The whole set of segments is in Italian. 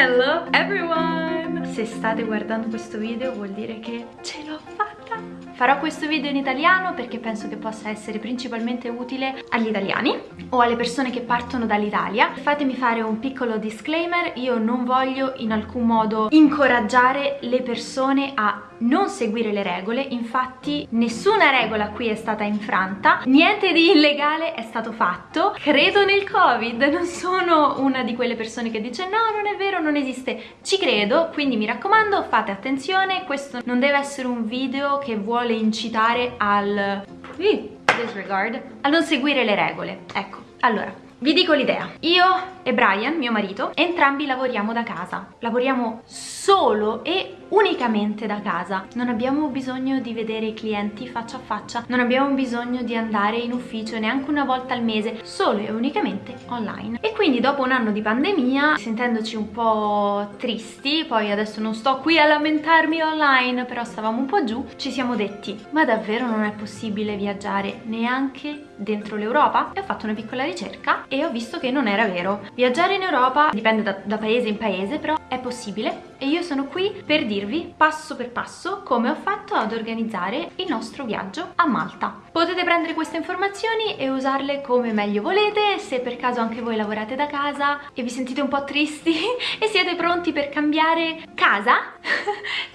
Hello everyone! Se state guardando questo video vuol dire che ce l'ho fatta! Farò questo video in italiano perché penso che possa essere principalmente utile agli italiani o alle persone che partono dall'Italia. Fatemi fare un piccolo disclaimer, io non voglio in alcun modo incoraggiare le persone a non seguire le regole, infatti nessuna regola qui è stata infranta, niente di illegale è stato fatto, credo nel covid, non sono una di quelle persone che dice no non è vero, non esiste, ci credo, quindi mi raccomando fate attenzione, questo non deve essere un video che vuole incitare al disregard, a non seguire le regole, ecco, allora vi dico l'idea, io e Brian, mio marito, entrambi lavoriamo da casa, lavoriamo solo e unicamente da casa. Non abbiamo bisogno di vedere i clienti faccia a faccia. Non abbiamo bisogno di andare in ufficio neanche una volta al mese. Solo e unicamente online. E quindi dopo un anno di pandemia sentendoci un po' tristi poi adesso non sto qui a lamentarmi online però stavamo un po' giù ci siamo detti ma davvero non è possibile viaggiare neanche dentro l'Europa? E ho fatto una piccola ricerca e ho visto che non era vero. Viaggiare in Europa dipende da, da paese in paese però è possibile e io sono qui per dirvi passo per passo come ho fatto ad organizzare il nostro viaggio a Malta. Potete prendere queste informazioni e usarle come meglio volete, se per caso anche voi lavorate da casa e vi sentite un po' tristi e siete pronti per cambiare casa,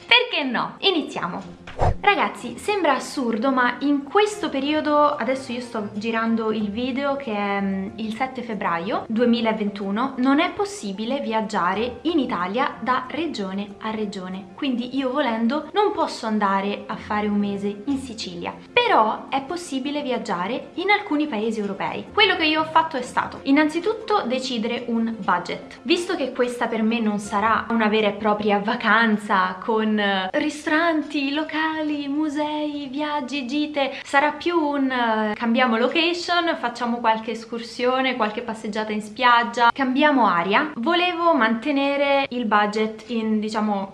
perché no? Iniziamo! Ragazzi, sembra assurdo, ma in questo periodo, adesso io sto girando il video che è mm, il 7 febbraio 2021, non è possibile viaggiare in Italia da regione a regione. Quindi io volendo non posso andare a fare un mese in Sicilia. Però è possibile viaggiare in alcuni paesi europei. Quello che io ho fatto è stato innanzitutto decidere un budget. Visto che questa per me non sarà una vera e propria vacanza con eh, ristoranti, locali, musei, viaggi, gite, sarà più un uh, cambiamo location, facciamo qualche escursione, qualche passeggiata in spiaggia, cambiamo aria. Volevo mantenere il budget in diciamo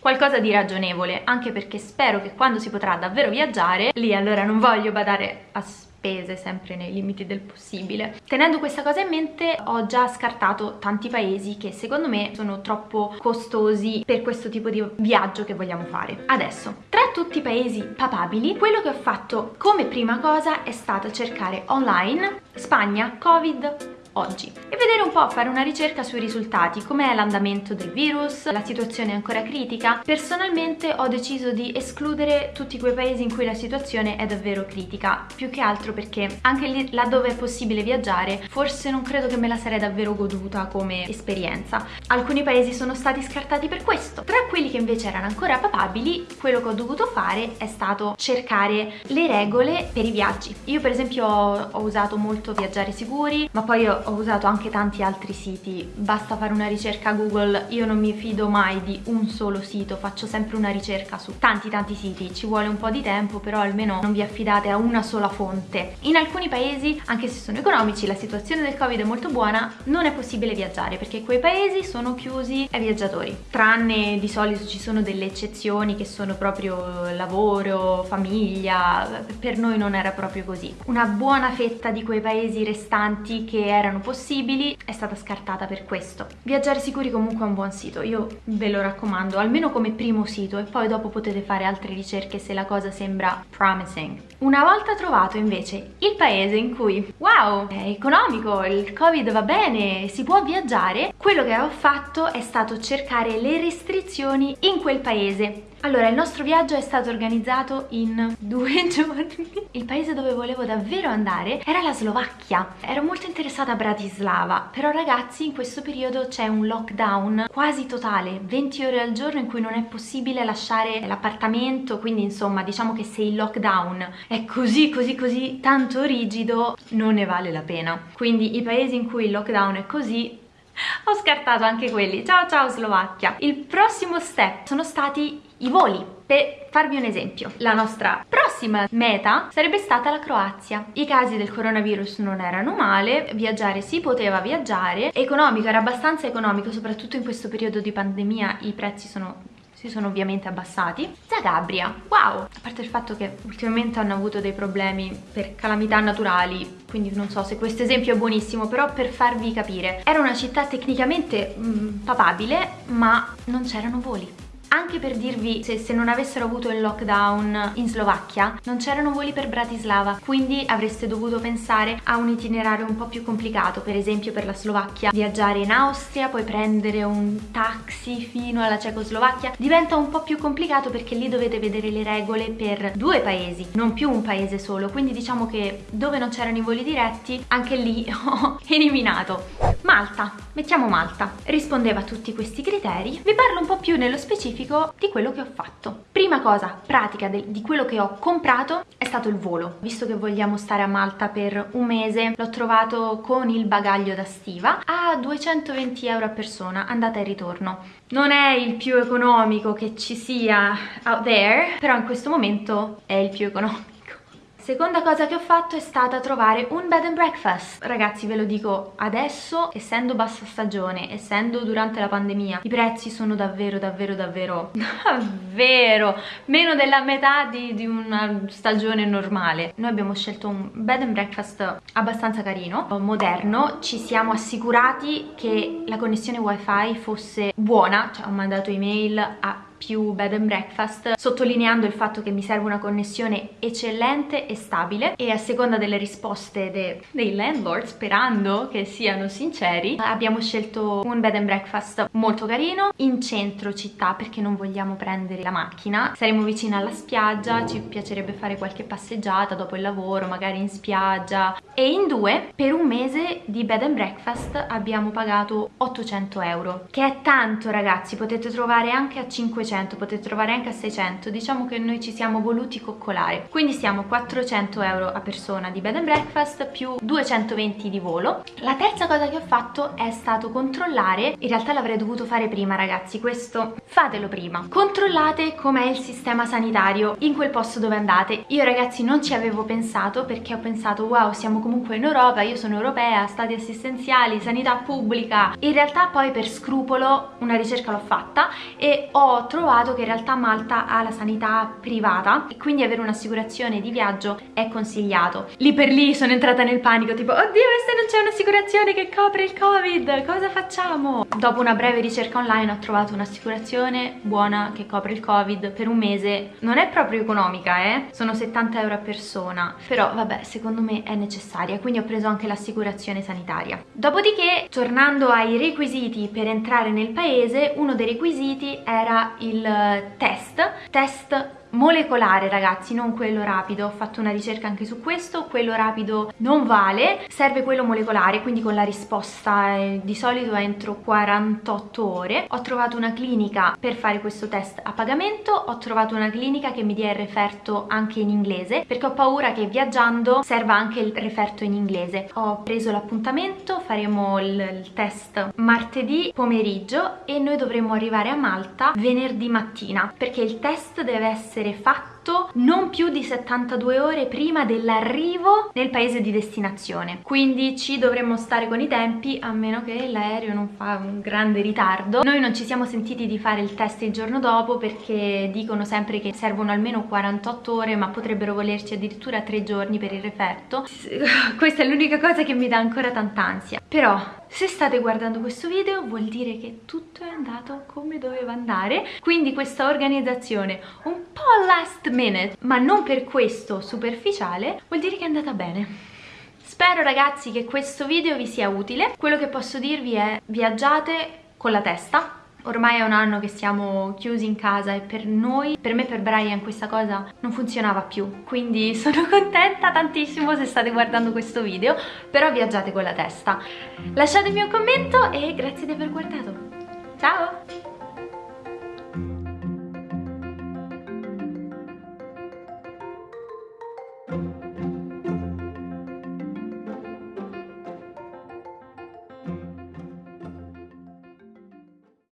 qualcosa di ragionevole anche perché spero che quando si potrà davvero viaggiare lì allora non voglio badare a spese sempre nei limiti del possibile. Tenendo questa cosa in mente ho già scartato tanti paesi che secondo me sono troppo costosi per questo tipo di viaggio che vogliamo fare. Adesso, tra tutti i paesi papabili, quello che ho fatto come prima cosa è stato cercare online Spagna, Covid, oggi e vedere un po', fare una ricerca sui risultati, com'è l'andamento del virus, la situazione è ancora critica. Personalmente ho deciso di escludere tutti quei paesi in cui la situazione è davvero critica, più che altro perché anche lì laddove è possibile viaggiare forse non credo che me la sarei davvero goduta come esperienza. Alcuni paesi sono stati scartati per questo. Tra quelli che invece erano ancora papabili, quello che ho dovuto fare è stato cercare le regole per i viaggi. Io per esempio ho, ho usato molto Viaggiare Sicuri, ma poi ho ho usato anche tanti altri siti, basta fare una ricerca Google, io non mi fido mai di un solo sito, faccio sempre una ricerca su tanti tanti siti, ci vuole un po' di tempo però almeno non vi affidate a una sola fonte. In alcuni paesi, anche se sono economici, la situazione del covid è molto buona, non è possibile viaggiare perché quei paesi sono chiusi ai viaggiatori, tranne di solito ci sono delle eccezioni che sono proprio lavoro, famiglia, per noi non era proprio così. Una buona fetta di quei paesi restanti che erano erano possibili è stata scartata per questo. Viaggiare Sicuri comunque è un buon sito, io ve lo raccomando, almeno come primo sito e poi dopo potete fare altre ricerche se la cosa sembra promising. Una volta trovato invece il paese in cui, wow, è economico, il covid va bene, si può viaggiare, quello che ho fatto è stato cercare le restrizioni in quel paese allora, il nostro viaggio è stato organizzato in due giorni. Il paese dove volevo davvero andare era la Slovacchia. Ero molto interessata a Bratislava, però ragazzi in questo periodo c'è un lockdown quasi totale, 20 ore al giorno in cui non è possibile lasciare l'appartamento, quindi insomma diciamo che se il lockdown è così così così tanto rigido non ne vale la pena. Quindi i paesi in cui il lockdown è così ho scartato anche quelli. Ciao ciao Slovacchia. Il prossimo step sono stati i voli. Per farvi un esempio, la nostra prossima meta sarebbe stata la Croazia. I casi del coronavirus non erano male, viaggiare si poteva viaggiare, economico, era abbastanza economico, soprattutto in questo periodo di pandemia i prezzi sono si sono ovviamente abbassati. Zagabria, wow! A parte il fatto che ultimamente hanno avuto dei problemi per calamità naturali, quindi non so se questo esempio è buonissimo, però per farvi capire. Era una città tecnicamente mh, mm, papabile, ma non c'erano voli anche per dirvi se, se non avessero avuto il lockdown in Slovacchia non c'erano voli per Bratislava quindi avreste dovuto pensare a un itinerario un po' più complicato per esempio per la Slovacchia. Viaggiare in Austria poi prendere un taxi fino alla Cecoslovacchia. Diventa un po' più complicato perché lì dovete vedere le regole per due paesi non più un paese solo. Quindi diciamo che dove non c'erano i voli diretti anche lì ho eliminato Malta, mettiamo Malta, rispondeva a tutti questi criteri. Vi parlo un po' più nello specifico di quello che ho fatto. Prima cosa pratica di quello che ho comprato è stato il volo. Visto che vogliamo stare a Malta per un mese, l'ho trovato con il bagaglio da stiva a 220 euro a persona, andata e ritorno. Non è il più economico che ci sia out there, però in questo momento è il più economico. Seconda cosa che ho fatto è stata trovare un bed and breakfast. Ragazzi ve lo dico adesso, essendo bassa stagione, essendo durante la pandemia, i prezzi sono davvero davvero davvero davvero meno della metà di, di una stagione normale. Noi abbiamo scelto un bed and breakfast abbastanza carino, moderno, ci siamo assicurati che la connessione wifi fosse buona, cioè ho mandato email a più bed and breakfast sottolineando il fatto che mi serve una connessione eccellente e stabile. E a seconda delle risposte de dei landlord sperando che siano sinceri abbiamo scelto un bed and breakfast molto carino in centro città perché non vogliamo prendere la macchina. Saremo vicini alla spiaggia ci piacerebbe fare qualche passeggiata dopo il lavoro magari in spiaggia. E in due per un mese di bed and breakfast abbiamo pagato 800 euro che è tanto ragazzi. Potete trovare anche a 500 500 potete trovare anche a 600 diciamo che noi ci siamo voluti coccolare. Quindi stiamo 400 euro a persona di bed and breakfast più 220 di volo. La terza cosa che ho fatto è stato controllare in realtà l'avrei dovuto fare prima ragazzi questo fatelo prima. Controllate com'è il sistema sanitario in quel posto dove andate. Io ragazzi non ci avevo pensato perché ho pensato wow siamo comunque in Europa io sono europea stati assistenziali sanità pubblica. In realtà poi per scrupolo una ricerca l'ho fatta e ho trovato trovato che in realtà Malta ha la sanità privata e quindi avere un'assicurazione di viaggio è consigliato. Lì per lì sono entrata nel panico tipo oddio se non c'è un'assicurazione che copre il covid cosa facciamo? Dopo una breve ricerca online ho trovato un'assicurazione buona che copre il covid per un mese non è proprio economica eh sono 70 euro a persona però vabbè secondo me è necessaria quindi ho preso anche l'assicurazione sanitaria dopodiché tornando ai requisiti per entrare nel paese uno dei requisiti era il il test, test molecolare ragazzi non quello rapido. Ho fatto una ricerca anche su questo. Quello rapido non vale. Serve quello molecolare quindi con la risposta eh, di solito entro 48 ore. Ho trovato una clinica per fare questo test a pagamento. Ho trovato una clinica che mi dia il referto anche in inglese perché ho paura che viaggiando serva anche il referto in inglese. Ho preso l'appuntamento faremo il, il test martedì pomeriggio e noi dovremmo arrivare a Malta venerdì mattina perché il test deve essere essere fatto non più di 72 ore prima dell'arrivo nel paese di destinazione. Quindi ci dovremmo stare con i tempi a meno che l'aereo non fa un grande ritardo. Noi non ci siamo sentiti di fare il test il giorno dopo perché dicono sempre che servono almeno 48 ore ma potrebbero volerci addirittura 3 giorni per il referto. Questa è l'unica cosa che mi dà ancora tanta ansia. Però se state guardando questo video vuol dire che tutto è andato come doveva andare, quindi questa organizzazione un po' last minute, ma non per questo superficiale, vuol dire che è andata bene. Spero ragazzi che questo video vi sia utile, quello che posso dirvi è viaggiate con la testa, Ormai è un anno che siamo chiusi in casa e per noi, per me per Brian questa cosa non funzionava più. Quindi sono contenta tantissimo se state guardando questo video però viaggiate con la testa. Lasciatemi un commento e grazie di aver guardato